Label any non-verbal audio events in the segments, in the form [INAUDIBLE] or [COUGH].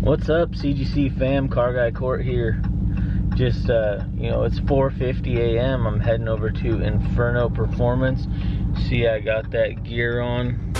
What's up, CGC fam? Car Guy Court here. Just, uh, you know, it's 4.50 a.m. I'm heading over to Inferno Performance. See, I got that gear on.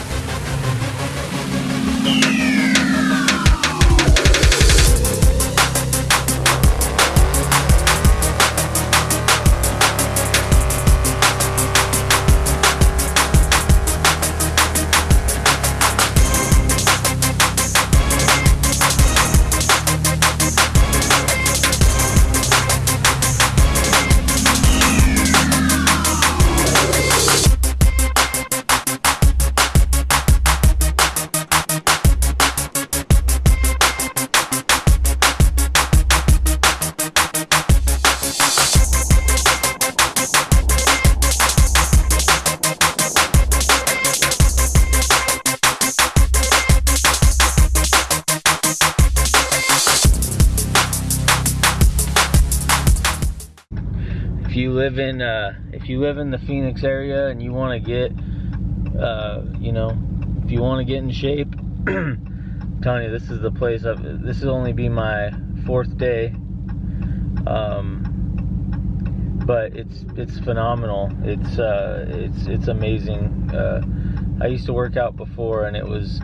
Live in uh, if you live in the Phoenix area and you want to get uh, you know if you want to get in shape I'm telling you this is the place I've, this will only be my fourth day. Um, but it's it's phenomenal. It's uh, it's it's amazing. Uh, I used to work out before and it was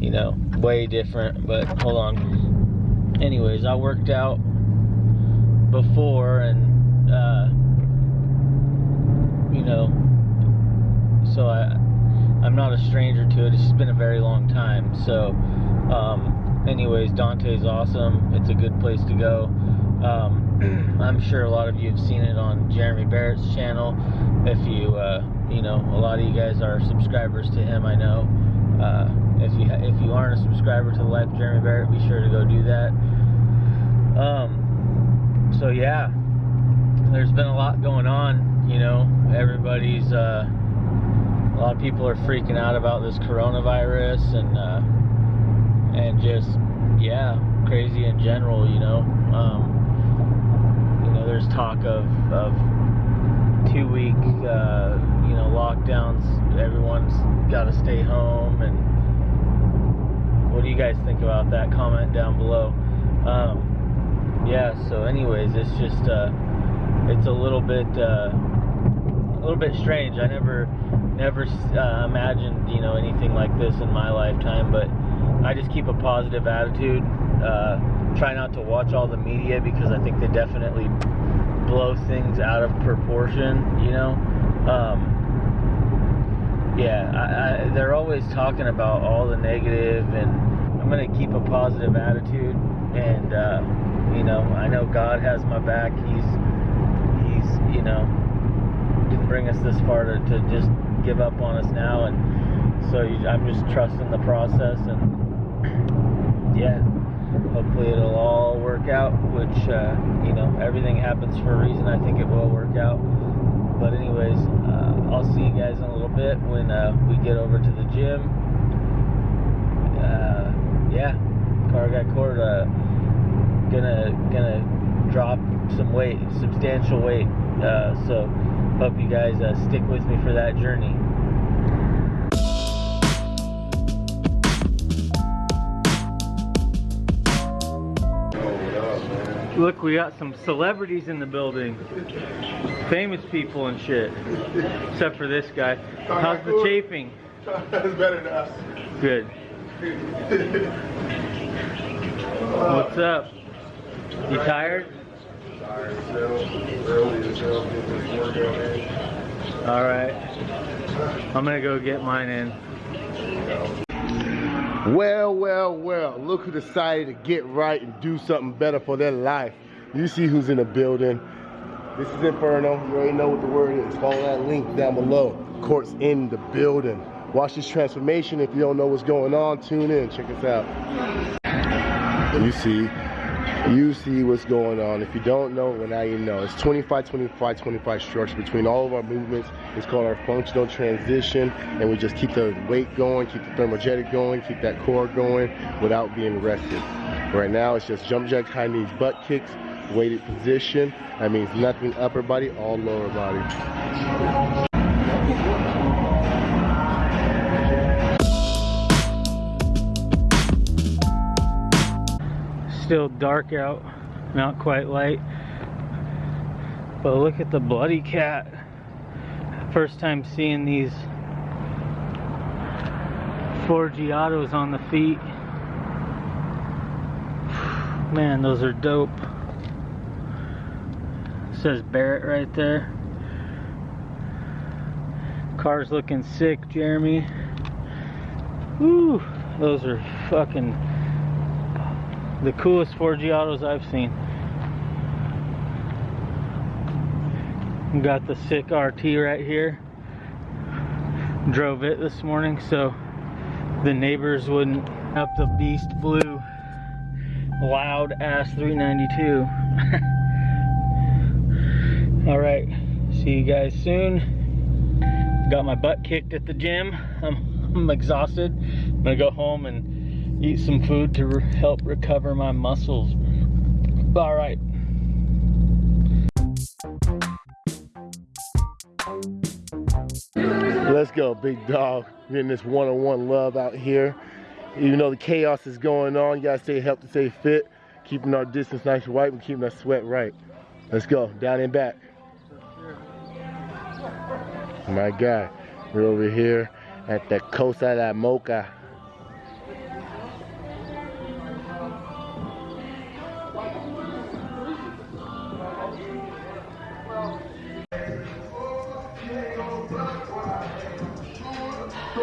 you know way different but hold on. Anyways I worked out before and uh, you know, so I, I'm not a stranger to it. It's just been a very long time. So, um, anyways, Dante's awesome. It's a good place to go. Um, [CLEARS THROAT] I'm sure a lot of you have seen it on Jeremy Barrett's channel. If you, uh, you know, a lot of you guys are subscribers to him. I know. Uh, if you if you aren't a subscriber to the Life Jeremy Barrett, be sure to go do that. Um, so yeah, there's been a lot going on, you know, everybody's, uh, a lot of people are freaking out about this coronavirus and, uh, and just, yeah, crazy in general, you know, um, you know, there's talk of, of two week, uh, you know, lockdowns, everyone's got to stay home and what do you guys think about that? Comment down below. Um, yeah, so anyways, it's just, uh, it's a little bit uh, a little bit strange. I never never uh, imagined you know anything like this in my lifetime, but I just keep a positive attitude. Uh, try not to watch all the media because I think they definitely blow things out of proportion. You know. Um, yeah, I, I, they're always talking about all the negative, and I'm gonna keep a positive attitude. And uh, you know, I know God has my back. He's know, didn't bring us this far to, to just give up on us now. And so you, I'm just trusting the process. And yeah, hopefully it'll all work out, which, uh, you know, everything happens for a reason. I think it will work out. But anyways, uh, I'll see you guys in a little bit when uh, we get over to the gym. Uh, yeah, car got. Uh, gonna gonna drop some weight, substantial weight. Uh, so hope you guys uh, stick with me for that journey. Look, we got some celebrities in the building. Famous people and shit. Except for this guy. How's the chafing? That's better than us. Good. [LAUGHS] What's up? You tired? All right. I'm gonna go get mine in. Well, well, well, look who decided to get right and do something better for their life. You see who's in the building. This is Inferno. You already know what the word is. Follow that link down below. Court's in the building. Watch this transformation. If you don't know what's going on, tune in. Check us out. You see you see what's going on. If you don't know, well now you know. It's 25, 25, 25 structure between all of our movements. It's called our functional transition and we just keep the weight going, keep the thermogenic going, keep that core going without being rested. Right now it's just jump jack, high knees, butt kicks, weighted position. That means nothing upper body, all lower body. Still dark out, not quite light. But look at the bloody cat. First time seeing these Forgiatos on the feet. Man, those are dope. It says Barrett right there. Car's looking sick, Jeremy. Woo, those are fucking the coolest Forgiatos I've seen. Got the sick RT right here. Drove it this morning so the neighbors wouldn't up the beast blue loud ass 392 [LAUGHS] all right see you guys soon got my butt kicked at the gym i'm, I'm exhausted i'm gonna go home and eat some food to re help recover my muscles all right Let's go, big dog. Getting this one-on-one love out here. Even though the chaos is going on, you gotta stay healthy, stay fit, keeping our distance nice and white and keeping our sweat right. Let's go, down and back. My guy, we're over here at the Cosa de Mocha. So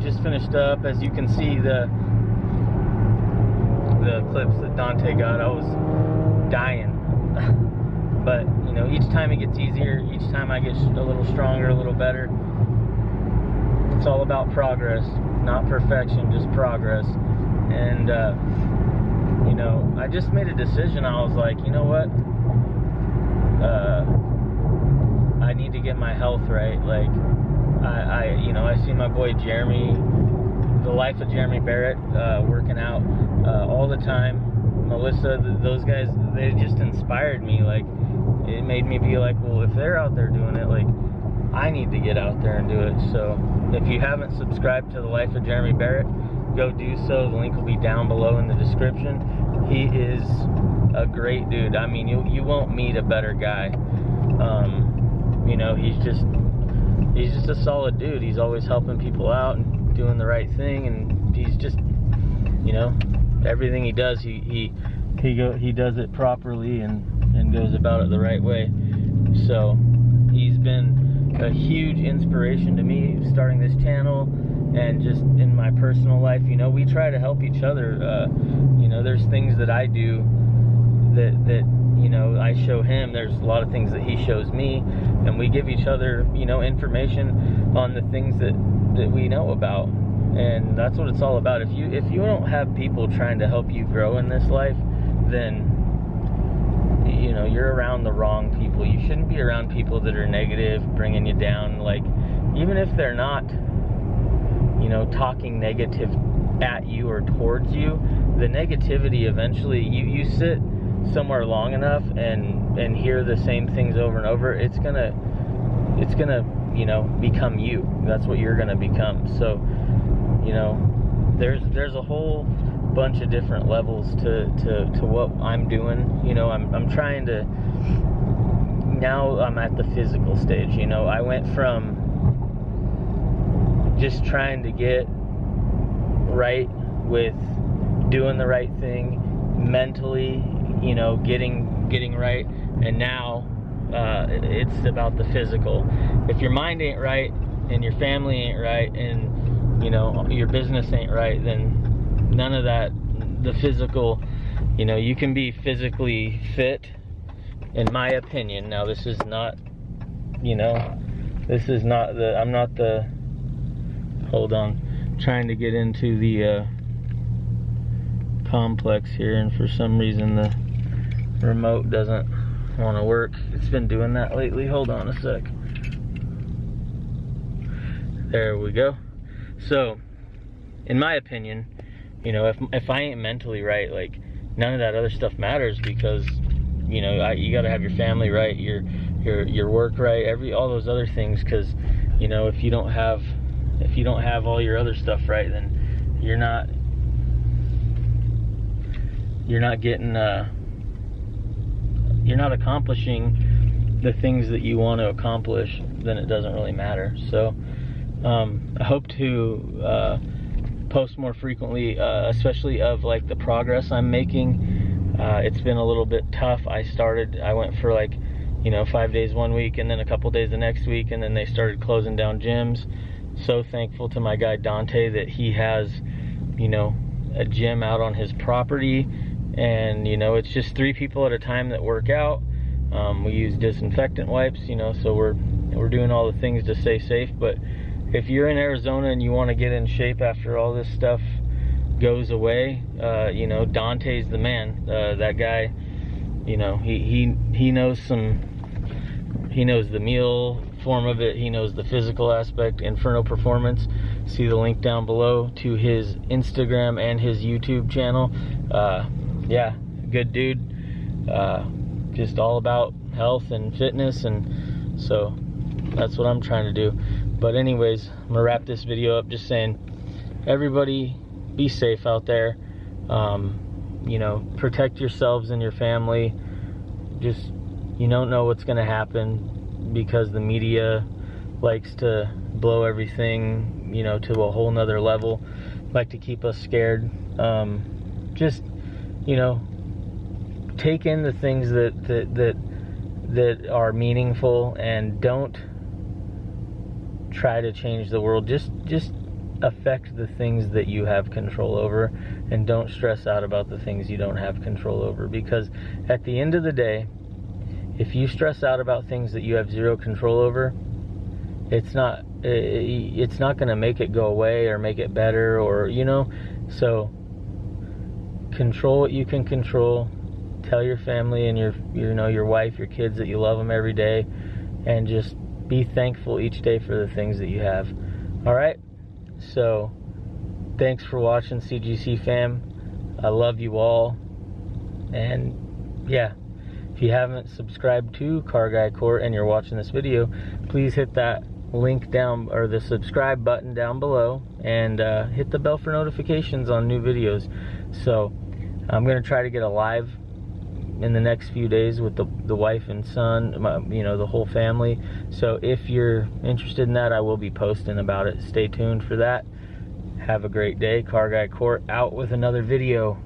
just finished up. As you can see, the the clips that Dante got, I was dying. [LAUGHS] but you know, each time it gets easier. Each time I get a little stronger, a little better. It's all about progress, not perfection, just progress. And uh, you know, I just made a decision. I was like, you know what? Uh, I need to get my health right. Like I, I, you know, I see my boy Jeremy, the life of Jeremy Barrett, uh, working out uh, all the time. Melissa, th those guys, they just inspired me. Like, it made me be like, well, if they're out there doing it, like, I need to get out there and do it. So, if you haven't subscribed to the life of Jeremy Barrett, go do so. The link will be down below in the description. He is a great dude. I mean, you you won't meet a better guy. Um, you know, he's just he's just a solid dude. He's always helping people out and doing the right thing, and he's just, you know, everything he does, he he he go he does it properly and and goes about it the right way. So he's been a huge inspiration to me starting this channel and just in my personal life. You know, we try to help each other. Uh, you know, there's things that I do that that you know I show him. There's a lot of things that he shows me, and we give each other you know information on the things that that we know about. And that's what it's all about. If you if you don't have people trying to help you grow in this life, then you know you're around the wrong people. You shouldn't be around people that are negative, bringing you down. Like even if they're not, you know, talking negative at you or towards you, the negativity eventually you you sit somewhere long enough and and hear the same things over and over, it's gonna it's gonna you know become you. That's what you're gonna become. So you know there's there's a whole bunch of different levels to to to what I'm doing. You know I'm I'm trying to now I'm at the physical stage. You know I went from just trying to get right with doing the right thing mentally you know, getting getting right, and now uh, it's about the physical. If your mind ain't right and your family ain't right and you know your business ain't right, then none of that. The physical, you know, you can be physically fit, in my opinion. Now this is not, you know, this is not the. I'm not the. Hold on, trying to get into the. Uh, complex here and for some reason the remote doesn't want to work. It's been doing that lately. Hold on a sec. There we go. So, in my opinion, you know, if, if I ain't mentally right, like, none of that other stuff matters because, you know, I, you got to have your family right, your your your work right, every all those other things. Because you know, if you don't have if you don't have all your other stuff right, then you're not you're not getting uh, you're not accomplishing the things that you want to accomplish. Then it doesn't really matter. So um, I hope to. Uh, post more frequently, uh, especially of like the progress I'm making. Uh, it's been a little bit tough. I started, I went for like, you know, five days one week and then a couple days the next week, and then they started closing down gyms. So thankful to my guy Dante that he has, you know, a gym out on his property, and you know, it's just three people at a time that work out. Um, we use disinfectant wipes, you know, so we're we're doing all the things to stay safe, but if you're in Arizona and you want to get in shape after all this stuff goes away, uh, you know, Dante's the man. Uh, that guy, you know, he, he, he knows some, he knows the meal form of it. He knows the physical aspect, Inferno Performance. See the link down below to his Instagram and his YouTube channel. Uh, yeah, good dude. Uh, just all about health and fitness. And so that's what I'm trying to do. But anyways, I'm gonna wrap this video up just saying, everybody be safe out there. Um, you know, protect yourselves and your family. Just, you don't know what's gonna happen because the media likes to blow everything, you know, to a whole nother level. Like to keep us scared. Um, just, you know, take in the things that, that, that, that are meaningful and don't try to change the world. Just just affect the things that you have control over and don't stress out about the things you don't have control over because at the end of the day if you stress out about things that you have zero control over it's not it's not going to make it go away or make it better or you know so control what you can control tell your family and your you know your wife your kids that you love them every day and just be thankful each day for the things that you have. All right? So, thanks for watching CGC fam. I love you all. And yeah, you haven't subscribed to Car Guy Court and you're watching this video, please hit that link down or the subscribe button down below and uh, hit the bell for notifications on new videos. So, I'm going to try to get a live in the next few days with the, the wife and son, my, you know, the whole family. So if you're interested in that, I will be posting about it. Stay tuned for that. Have a great day. Car Guy Court out with another video.